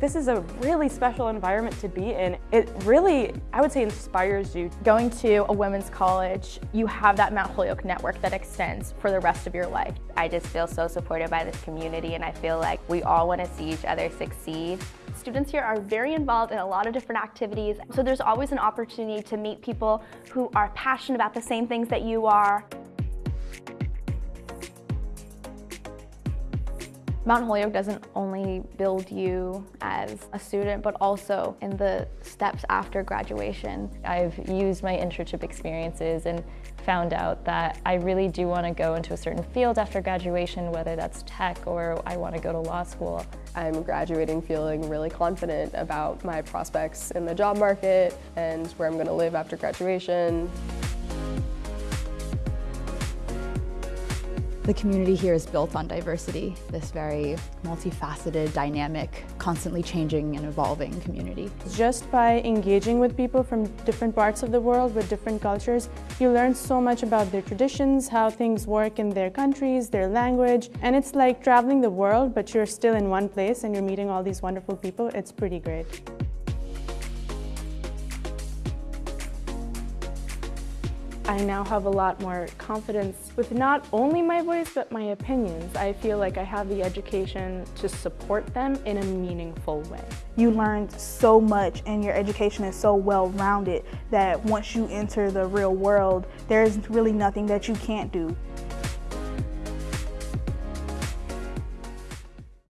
This is a really special environment to be in. It really, I would say, inspires you. Going to a women's college, you have that Mount Holyoke network that extends for the rest of your life. I just feel so supported by this community and I feel like we all want to see each other succeed. Students here are very involved in a lot of different activities, so there's always an opportunity to meet people who are passionate about the same things that you are. Mount Holyoke doesn't only build you as a student, but also in the steps after graduation. I've used my internship experiences and found out that I really do want to go into a certain field after graduation, whether that's tech or I want to go to law school. I'm graduating feeling really confident about my prospects in the job market and where I'm going to live after graduation. The community here is built on diversity, this very multifaceted, dynamic, constantly changing and evolving community. Just by engaging with people from different parts of the world with different cultures, you learn so much about their traditions, how things work in their countries, their language, and it's like traveling the world, but you're still in one place and you're meeting all these wonderful people. It's pretty great. I now have a lot more confidence with not only my voice, but my opinions. I feel like I have the education to support them in a meaningful way. You learned so much and your education is so well-rounded that once you enter the real world, there's really nothing that you can't do.